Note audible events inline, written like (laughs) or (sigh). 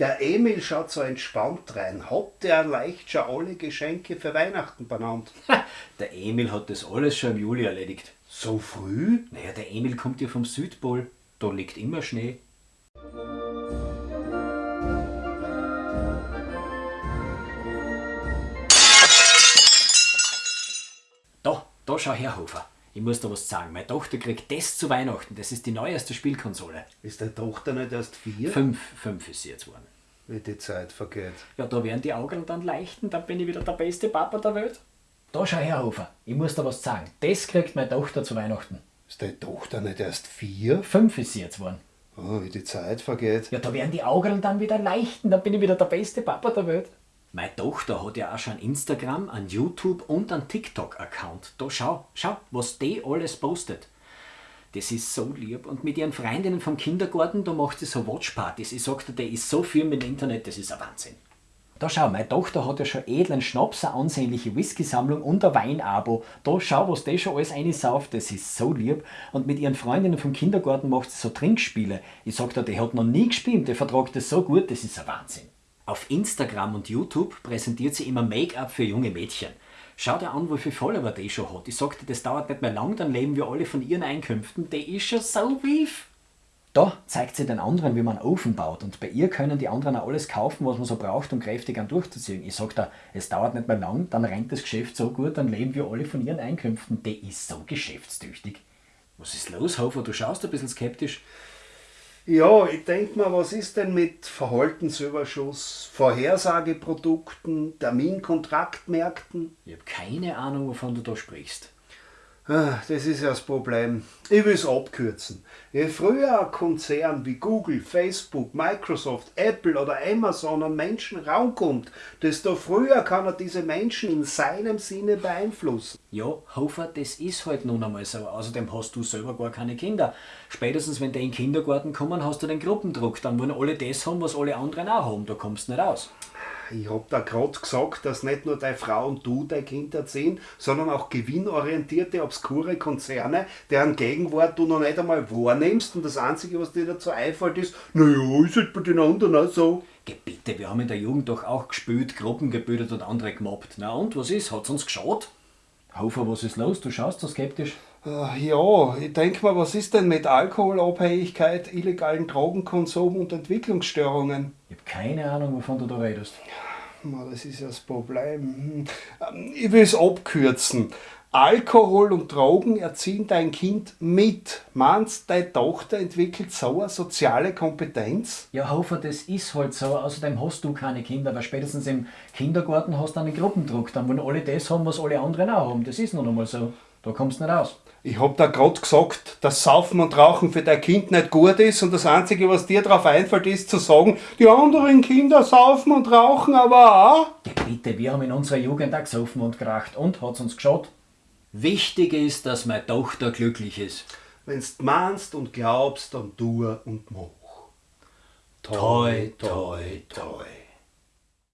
Der Emil schaut so entspannt rein. Hat der leicht schon alle Geschenke für Weihnachten benannt? (laughs) Der Emil hat das alles schon im Juli erledigt. So früh? Naja, der Emil kommt ja vom Südpol. Da liegt immer Schnee. Da, da schau her, Hofer. Ich muss da was sagen. Meine Tochter kriegt das zu Weihnachten. Das ist die neueste Spielkonsole. Ist deine Tochter nicht erst vier? Fünf, fünf ist sie jetzt geworden. Wie die Zeit vergeht. Ja, da werden die Augen dann leichten, dann bin ich wieder der beste Papa der Welt. Da schau her, Hofer. Ich muss da was sagen. Das kriegt meine Tochter zu Weihnachten. Ist deine Tochter nicht erst vier? Fünf ist sie jetzt geworden. Oh, wie die Zeit vergeht. Ja, da werden die Augen dann wieder leichten, dann bin ich wieder der beste Papa der Welt. Meine Tochter hat ja auch schon Instagram, einen YouTube und einen TikTok-Account. Da schau, schau, was die alles postet. Das ist so lieb. Und mit ihren Freundinnen vom Kindergarten, da macht sie so Watchpartys. Ich sagte, der ist so viel mit dem Internet, das ist ein Wahnsinn. Da schau, meine Tochter hat ja schon edlen Schnaps, eine ansehnliche Whisky-Sammlung und ein Weinabo. Da schau, was die schon alles einsauft, das ist so lieb. Und mit ihren Freundinnen vom Kindergarten macht sie so Trinkspiele. Ich sagte, die hat noch nie gespielt, der vertragt das so gut, das ist ein Wahnsinn. Auf Instagram und YouTube präsentiert sie immer Make-up für junge Mädchen. Schau dir an, wie viele Follower die schon hat. Ich sagte, das dauert nicht mehr lang, dann leben wir alle von ihren Einkünften. Die ist schon so reif. Da zeigt sie den anderen, wie man einen Ofen baut. Und bei ihr können die anderen auch alles kaufen, was man so braucht, um kräftig an durchzuziehen. Ich sag da, es dauert nicht mehr lang, dann rennt das Geschäft so gut, dann leben wir alle von ihren Einkünften. Die ist so geschäftstüchtig. Was ist los, Hofer? Du schaust ein bisschen skeptisch. Ja, ich denke mal, was ist denn mit Verhaltensüberschuss, Vorhersageprodukten, Terminkontraktmärkten? Ich habe keine Ahnung, wovon du da sprichst. Ah, Das ist ja das Problem. Ich will es abkürzen. Je früher ein Konzern wie Google, Facebook, Microsoft, Apple oder Amazon an Menschen rankommt, desto früher kann er diese Menschen in seinem Sinne beeinflussen. Ja, Hofer, das ist halt nun einmal so. Außerdem hast du selber gar keine Kinder. Spätestens wenn die in den Kindergarten kommen, hast du den Gruppendruck. Dann wollen alle das haben, was alle anderen auch haben. Da kommst du nicht aus. Ich hab da grad gesagt, dass nicht nur deine Frau und du dein Kind erziehen, sondern auch gewinnorientierte, obskure Konzerne, deren Gegenwart du noch nicht einmal wahrnimmst und das Einzige, was dir dazu einfällt, ist, naja, ist halt bei den anderen auch so. Geh bitte, wir haben in der Jugend doch auch gespielt, Gruppen gebildet und andere gemobbt. Na und, was ist? Hat's uns geschaut? Hofer, was ist los? Du schaust so skeptisch. Äh, Ja, ich denke mal, was ist denn mit Alkoholabhängigkeit, illegalen Drogenkonsum und Entwicklungsstörungen? Ich habe keine Ahnung, wovon du da redest. Das ist ja das Problem. Hm. Ähm, Ich will es abkürzen. Alkohol und Drogen erziehen dein Kind mit. Meinst deine Tochter entwickelt so eine soziale Kompetenz? Ja, Hofer, das ist halt so. Außerdem hast du keine Kinder, weil spätestens im Kindergarten hast du einen Gruppendruck. Dann wollen alle das haben, was alle anderen auch haben. Das ist nun einmal so. Da kommst du nicht aus. Ich hab da grad gesagt, dass Saufen und Rauchen für dein Kind nicht gut ist und das Einzige, was dir drauf einfällt, ist zu sagen, die anderen Kinder saufen und rauchen aber auch. Ja, bitte, wir haben in unserer Jugend auch gesoffen und geracht. Und, hat's uns geschaut? Wichtig ist, dass meine Tochter glücklich ist. Wenn's meinst und glaubst, dann tu und mach. Toi, toi, toi.